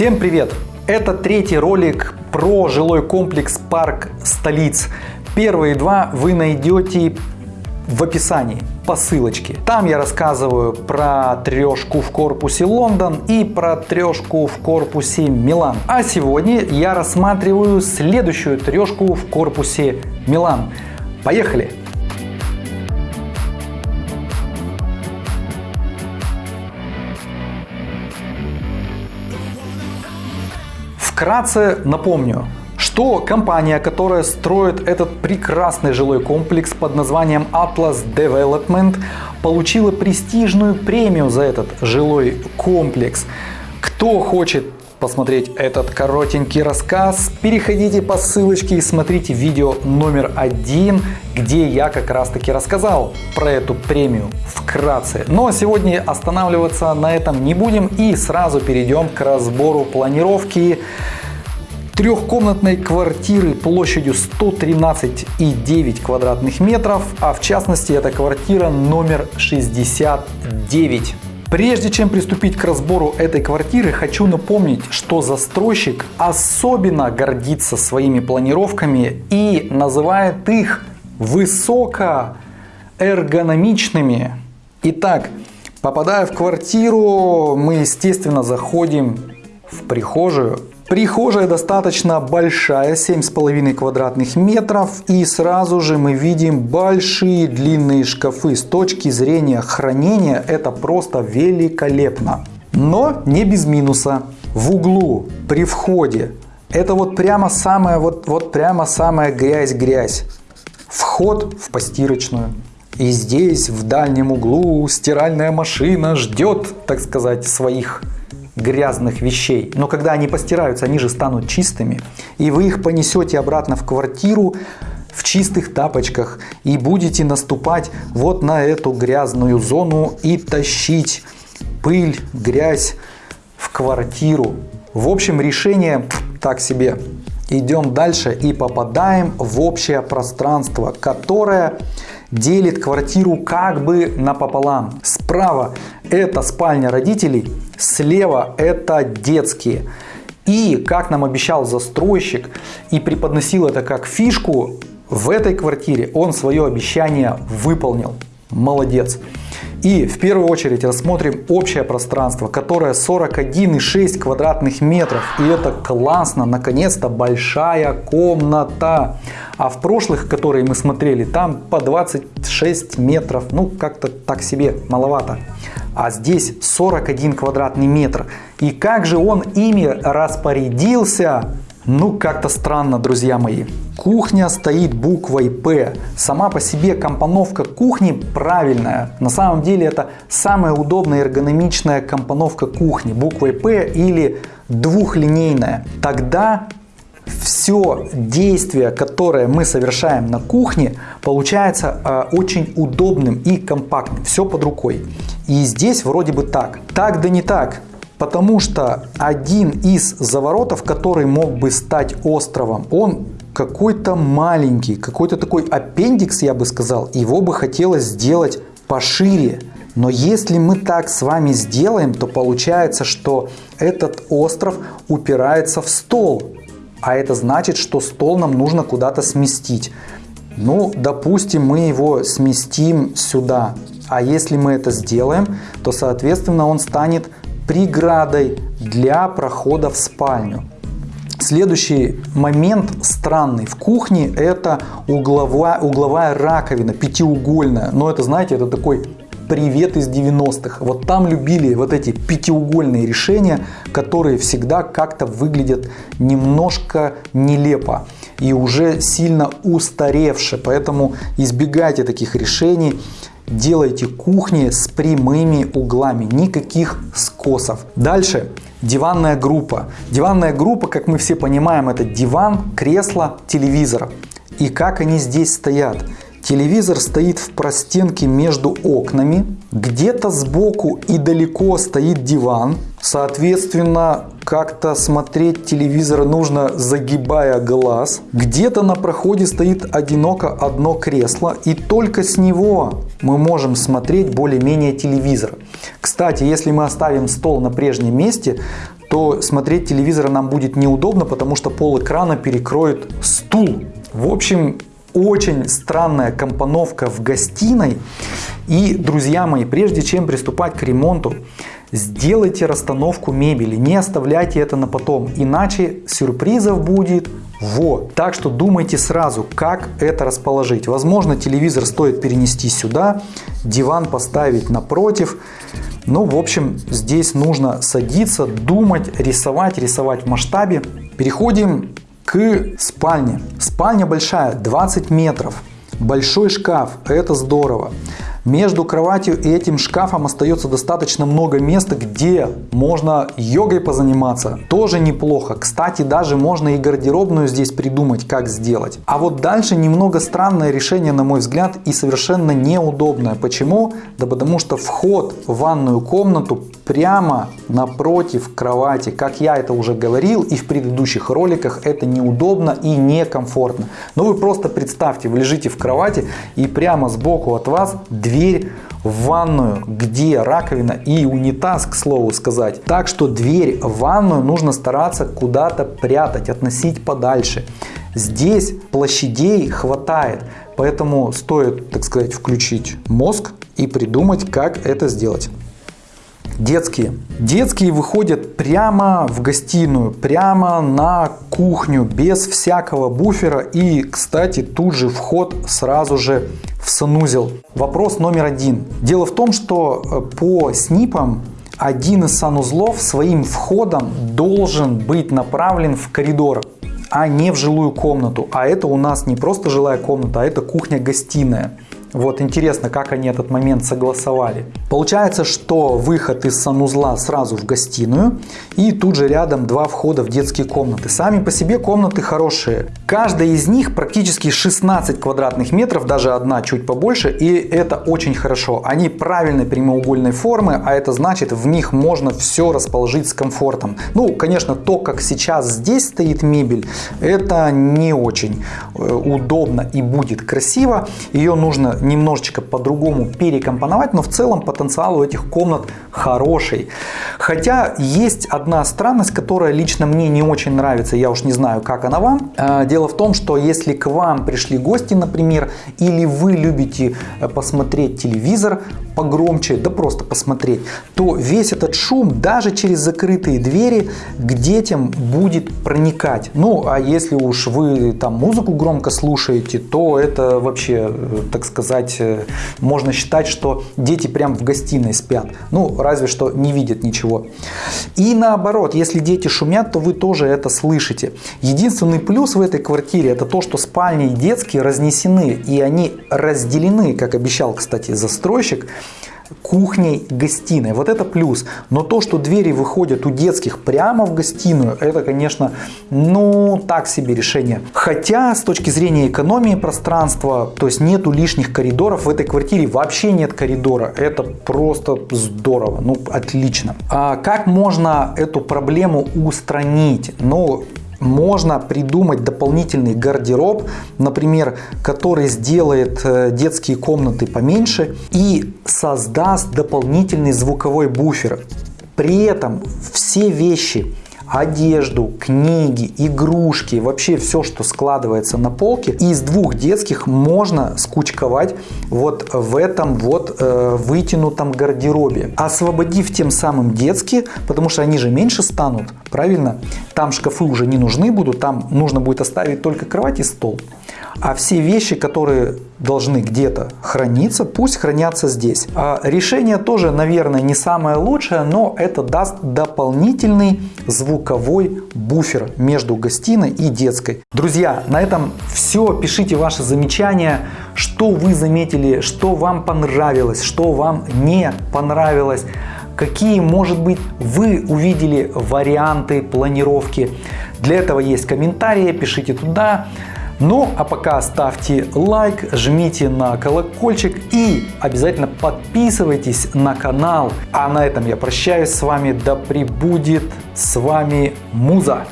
Всем привет! Это третий ролик про жилой комплекс Парк Столиц. Первые два вы найдете в описании по ссылочке. Там я рассказываю про трешку в корпусе Лондон и про трешку в корпусе Милан. А сегодня я рассматриваю следующую трешку в корпусе Милан. Поехали! Вкратце напомню, что компания, которая строит этот прекрасный жилой комплекс под названием Atlas Development, получила престижную премию за этот жилой комплекс. Кто хочет посмотреть этот коротенький рассказ, переходите по ссылочке и смотрите видео номер один, где я как раз таки рассказал про эту премию вкратце. Но сегодня останавливаться на этом не будем и сразу перейдем к разбору планировки трехкомнатной квартиры площадью 113,9 квадратных метров, а в частности это квартира номер 69. Прежде чем приступить к разбору этой квартиры, хочу напомнить, что застройщик особенно гордится своими планировками и называет их высокоэргономичными. Итак, попадая в квартиру, мы естественно заходим в прихожую. Прихожая достаточно большая, 7,5 квадратных метров. И сразу же мы видим большие длинные шкафы. С точки зрения хранения это просто великолепно. Но не без минуса. В углу при входе это вот прямо самая вот, вот прямо самая грязь-грязь. Вход в постирочную. И здесь в дальнем углу стиральная машина ждет, так сказать, своих грязных вещей. Но когда они постираются, они же станут чистыми. И вы их понесете обратно в квартиру в чистых тапочках и будете наступать вот на эту грязную зону и тащить пыль, грязь в квартиру. В общем, решение так себе. Идем дальше и попадаем в общее пространство, которое делит квартиру как бы напополам. Справа это спальня родителей, слева это детские. И, как нам обещал застройщик и преподносил это как фишку, в этой квартире он свое обещание выполнил. Молодец. И в первую очередь рассмотрим общее пространство, которое 41,6 квадратных метров. И это классно, наконец-то большая комната. А в прошлых, которые мы смотрели, там по 26 метров. Ну, как-то так себе, маловато. А здесь 41 квадратный метр. И как же он ими распорядился? Ну, как-то странно, друзья мои. Кухня стоит буквой П. Сама по себе компоновка кухни правильная. На самом деле это самая удобная эргономичная компоновка кухни. Буквой П или двухлинейная. Тогда все действие, которое мы совершаем на кухне, получается э, очень удобным и компактным. Все под рукой. И здесь вроде бы так. Так да не так. Потому что один из заворотов, который мог бы стать островом, он какой-то маленький, какой-то такой аппендикс, я бы сказал. Его бы хотелось сделать пошире. Но если мы так с вами сделаем, то получается, что этот остров упирается в стол. А это значит, что стол нам нужно куда-то сместить. Ну, допустим, мы его сместим сюда. А если мы это сделаем, то, соответственно, он станет преградой для прохода в спальню. Следующий момент странный в кухне это угловая, угловая раковина, пятиугольная. Но это, знаете, это такой привет из 90-х. Вот там любили вот эти пятиугольные решения, которые всегда как-то выглядят немножко нелепо и уже сильно устаревшие. Поэтому избегайте таких решений делайте кухни с прямыми углами, никаких скосов. Дальше диванная группа. Диванная группа, как мы все понимаем, это диван, кресло, телевизор. И как они здесь стоят? Телевизор стоит в простенке между окнами, где-то сбоку и далеко стоит диван. Соответственно, как-то смотреть телевизор нужно загибая глаз. Где-то на проходе стоит одиноко одно кресло и только с него мы можем смотреть более-менее телевизор. Кстати, если мы оставим стол на прежнем месте, то смотреть телевизор нам будет неудобно, потому что пол экрана перекроет стул. В общем, очень странная компоновка в гостиной. И, друзья мои, прежде чем приступать к ремонту, сделайте расстановку мебели, не оставляйте это на потом, иначе сюрпризов будет вот. Так что думайте сразу, как это расположить. Возможно, телевизор стоит перенести сюда, диван поставить напротив. Ну, в общем, здесь нужно садиться, думать, рисовать, рисовать в масштабе. Переходим к спальне. Спальня большая, 20 метров. Большой шкаф, это здорово. Между кроватью и этим шкафом остается достаточно много места, где можно йогой позаниматься. Тоже неплохо. Кстати, даже можно и гардеробную здесь придумать, как сделать. А вот дальше немного странное решение, на мой взгляд, и совершенно неудобное. Почему? Да потому что вход в ванную комнату прямо напротив кровати. Как я это уже говорил и в предыдущих роликах, это неудобно и некомфортно. Но вы просто представьте, вы лежите в кровати и прямо сбоку от вас дверь в ванную, где раковина и унитаз, к слову сказать. Так что дверь в ванную нужно стараться куда-то прятать, относить подальше. Здесь площадей хватает, поэтому стоит, так сказать, включить мозг и придумать, как это сделать. Детские. Детские выходят прямо в гостиную, прямо на кухню, без всякого буфера. И, кстати, тут же вход сразу же в санузел. Вопрос номер один. Дело в том, что э, по СНИПам один из санузлов своим входом должен быть направлен в коридор а не в жилую комнату. А это у нас не просто жилая комната, а это кухня-гостиная. Вот интересно, как они этот момент согласовали. Получается, что выход из санузла сразу в гостиную и тут же рядом два входа в детские комнаты. Сами по себе комнаты хорошие. Каждая из них практически 16 квадратных метров, даже одна чуть побольше, и это очень хорошо. Они правильной прямоугольной формы, а это значит в них можно все расположить с комфортом. Ну, конечно, то, как сейчас здесь стоит мебель, это не очень э, удобно и будет красиво. Ее нужно немножечко по-другому перекомпоновать, но в целом потенциал у этих комнат хороший. Хотя есть одна странность, которая лично мне не очень нравится, я уж не знаю, как она вам. А, дело в том, что если к вам пришли гости, например, или вы любите э, посмотреть телевизор погромче, да просто посмотреть, то весь этот шум даже через закрытые двери к детям будет проникать. Ну, а если уж вы там музыку громко слушаете, то это вообще, э, так сказать, э, можно считать, что дети прям в гостиной спят. Ну, разве что не видят ничего. И наоборот, если дети шумят, то вы тоже это слышите. Единственный плюс в этой квартире это то, что спальни детские разнесены и они разделены, как обещал, кстати, застройщик кухней, гостиной. Вот это плюс. Но то, что двери выходят у детских прямо в гостиную, это, конечно, ну, так себе решение. Хотя, с точки зрения экономии пространства, то есть нету лишних коридоров в этой квартире, вообще нет коридора. Это просто здорово, ну, отлично. А как можно эту проблему устранить? Ну, можно придумать дополнительный гардероб, например, который сделает э, детские комнаты поменьше и создаст дополнительный звуковой буфер. При этом все вещи одежду, книги, игрушки, вообще все, что складывается на полке. Из двух детских можно скучковать вот в этом вот э, вытянутом гардеробе, освободив тем самым детские, потому что они же меньше станут, правильно? Там шкафы уже не нужны будут, там нужно будет оставить только кровать и стол. А все вещи, которые должны где-то храниться, пусть хранятся здесь. А решение тоже, наверное, не самое лучшее, но это даст дополнительный звуковой буфер между гостиной и детской. Друзья, на этом все. Пишите ваши замечания, что вы заметили, что вам понравилось, что вам не понравилось какие, может быть, вы увидели варианты планировки. Для этого есть комментарии, пишите туда. Ну, а пока ставьте лайк, жмите на колокольчик и обязательно подписывайтесь на канал. А на этом я прощаюсь с вами. Да пребудет с вами Муза.